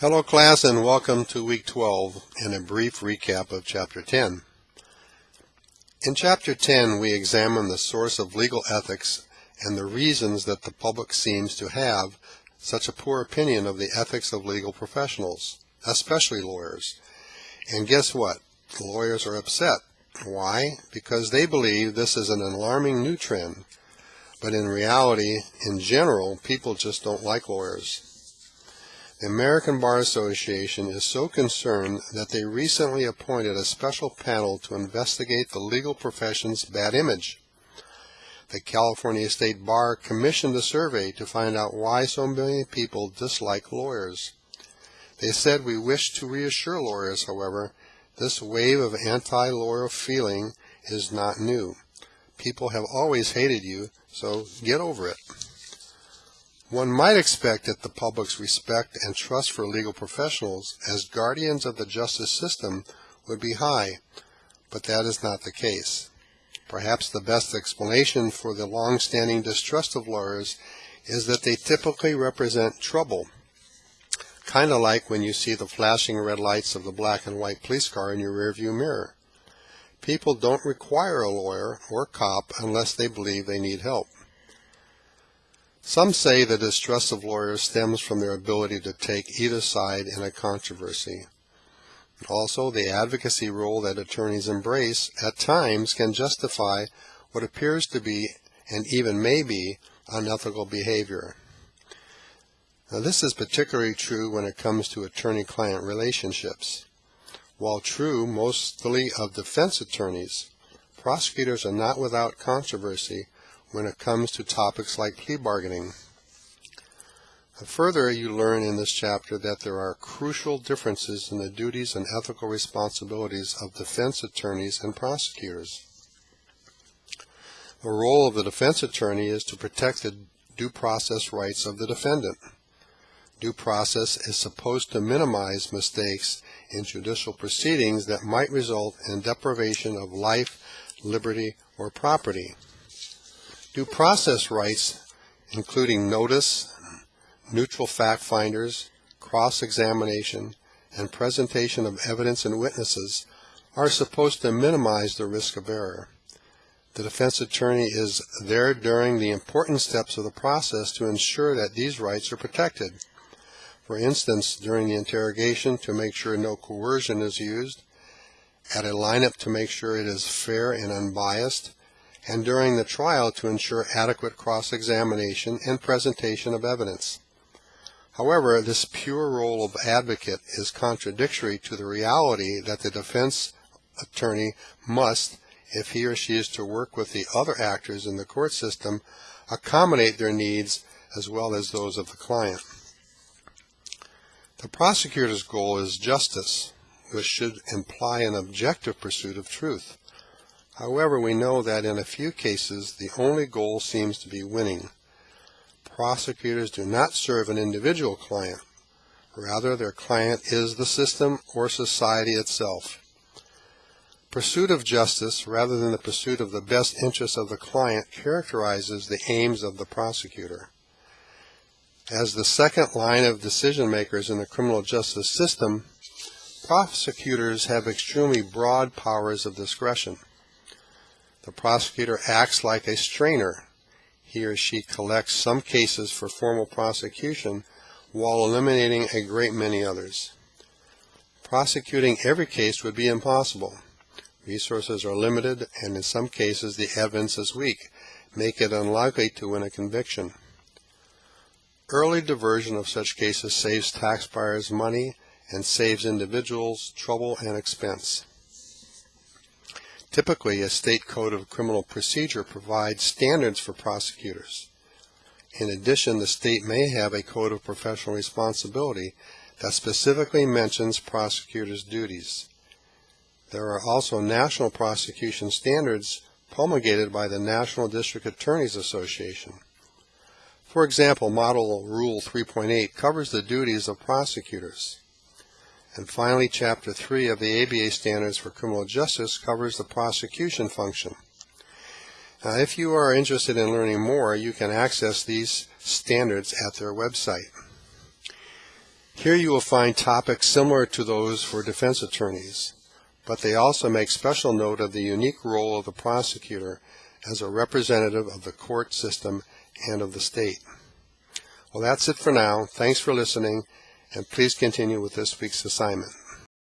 Hello class and welcome to week 12 and a brief recap of chapter 10. In chapter 10 we examine the source of legal ethics and the reasons that the public seems to have such a poor opinion of the ethics of legal professionals, especially lawyers. And guess what? The lawyers are upset. Why? Because they believe this is an alarming new trend. But in reality, in general, people just don't like lawyers. The American Bar Association is so concerned that they recently appointed a special panel to investigate the legal profession's bad image. The California State Bar commissioned a survey to find out why so many people dislike lawyers. They said we wish to reassure lawyers, however, this wave of anti-lawyer feeling is not new. People have always hated you, so get over it. One might expect that the public's respect and trust for legal professionals as guardians of the justice system would be high, but that is not the case. Perhaps the best explanation for the long-standing distrust of lawyers is that they typically represent trouble, kind of like when you see the flashing red lights of the black and white police car in your rearview mirror. People don't require a lawyer or cop unless they believe they need help. Some say the distrust of lawyers stems from their ability to take either side in a controversy. Also, the advocacy role that attorneys embrace at times can justify what appears to be and even may be unethical behavior. Now, this is particularly true when it comes to attorney-client relationships. While true mostly of defense attorneys, prosecutors are not without controversy when it comes to topics like plea bargaining. Further, you learn in this chapter that there are crucial differences in the duties and ethical responsibilities of defense attorneys and prosecutors. The role of the defense attorney is to protect the due process rights of the defendant. Due process is supposed to minimize mistakes in judicial proceedings that might result in deprivation of life, liberty, or property. Due process rights, including notice, neutral fact finders, cross-examination, and presentation of evidence and witnesses, are supposed to minimize the risk of error. The defense attorney is there during the important steps of the process to ensure that these rights are protected. For instance, during the interrogation to make sure no coercion is used, at a lineup to make sure it is fair and unbiased, and during the trial to ensure adequate cross-examination and presentation of evidence. However, this pure role of advocate is contradictory to the reality that the defense attorney must, if he or she is to work with the other actors in the court system, accommodate their needs as well as those of the client. The prosecutor's goal is justice, which should imply an objective pursuit of truth. However, we know that in a few cases the only goal seems to be winning. Prosecutors do not serve an individual client. Rather, their client is the system or society itself. Pursuit of justice, rather than the pursuit of the best interests of the client, characterizes the aims of the prosecutor. As the second line of decision makers in the criminal justice system, prosecutors have extremely broad powers of discretion. The prosecutor acts like a strainer. He or she collects some cases for formal prosecution while eliminating a great many others. Prosecuting every case would be impossible. Resources are limited, and in some cases the evidence is weak, make it unlikely to win a conviction. Early diversion of such cases saves taxpayers money and saves individuals trouble and expense. Typically, a state code of criminal procedure provides standards for prosecutors. In addition, the state may have a code of professional responsibility that specifically mentions prosecutors' duties. There are also national prosecution standards promulgated by the National District Attorneys Association. For example, Model Rule 3.8 covers the duties of prosecutors. And finally, Chapter 3 of the ABA Standards for Criminal Justice covers the prosecution function. Now, if you are interested in learning more, you can access these standards at their website. Here you will find topics similar to those for defense attorneys, but they also make special note of the unique role of the prosecutor as a representative of the court system and of the state. Well, that's it for now. Thanks for listening, and please continue with this week's assignment.